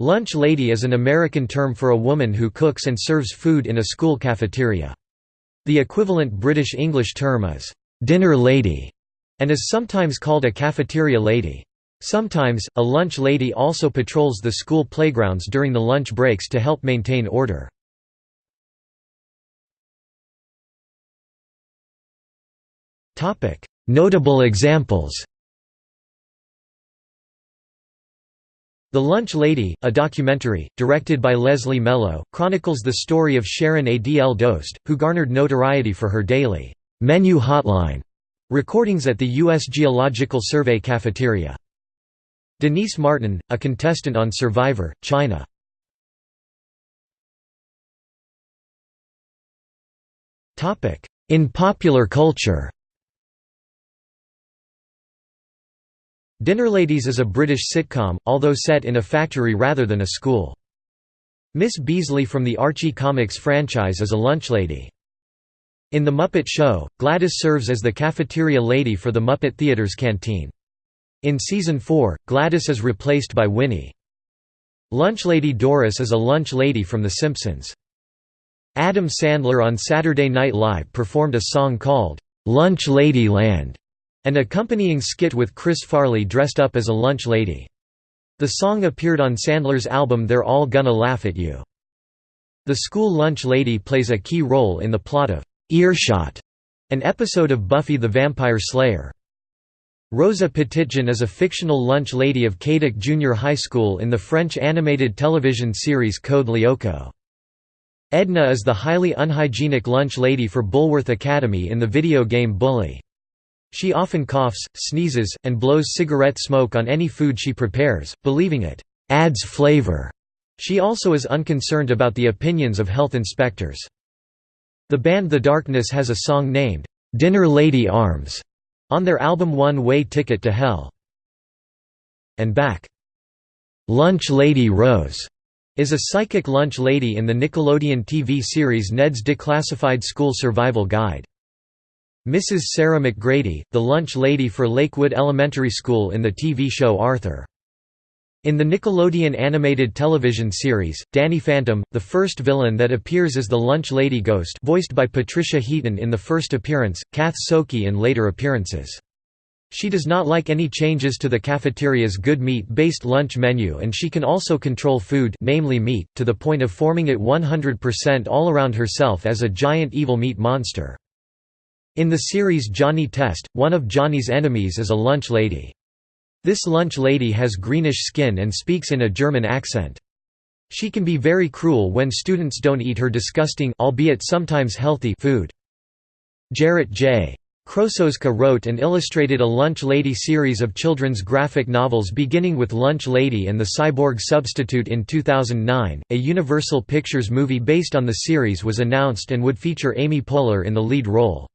Lunch lady is an American term for a woman who cooks and serves food in a school cafeteria. The equivalent British English term is dinner lady and is sometimes called a cafeteria lady. Sometimes, a lunch lady also patrols the school playgrounds during the lunch breaks to help maintain order. Notable examples The Lunch Lady, a documentary, directed by Leslie Mello, chronicles the story of Sharon Adl Dost, who garnered notoriety for her daily «menu hotline» recordings at the U.S. Geological Survey cafeteria. Denise Martin, a contestant on Survivor, China. In popular culture Dinnerladies is a British sitcom, although set in a factory rather than a school. Miss Beazley from the Archie Comics franchise is a lunchlady. In The Muppet Show, Gladys serves as the cafeteria lady for the Muppet Theatre's canteen. In Season 4, Gladys is replaced by Winnie. Lunchlady Doris is a lunch lady from The Simpsons. Adam Sandler on Saturday Night Live performed a song called, "'Lunch Lady Land' An accompanying skit with Chris Farley dressed up as a lunch lady. The song appeared on Sandler's album They're All Gonna Laugh at You. The school lunch lady plays a key role in the plot of Earshot, an episode of Buffy the Vampire Slayer. Rosa Petitjean is a fictional lunch lady of Kadic Junior High School in the French animated television series Code Lyoko. Edna is the highly unhygienic lunch lady for Bullworth Academy in the video game Bully. She often coughs, sneezes, and blows cigarette smoke on any food she prepares, believing it adds flavor. She also is unconcerned about the opinions of health inspectors. The band The Darkness has a song named, "'Dinner Lady Arms' on their album One Way Ticket to Hell. And back. Lunch Lady Rose is a psychic lunch lady in the Nickelodeon TV series Ned's Declassified School Survival Guide. Mrs. Sarah MacGrady, the lunch lady for Lakewood Elementary School in the TV show Arthur. In the Nickelodeon animated television series, Danny Phantom, the first villain that appears as the lunch lady ghost voiced by Patricia Heaton in the first appearance, Kath Soucie in later appearances. She does not like any changes to the cafeteria's good meat-based lunch menu and she can also control food namely meat, to the point of forming it 100% all around herself as a giant evil meat monster. In the series Johnny Test, one of Johnny's enemies is a lunch lady. This lunch lady has greenish skin and speaks in a German accent. She can be very cruel when students don't eat her disgusting albeit sometimes healthy food. Jarrett J. Krosoczka wrote and illustrated a Lunch Lady series of children's graphic novels beginning with Lunch Lady and the Cyborg Substitute in 2009. A Universal Pictures movie based on the series was announced and would feature Amy Poehler in the lead role.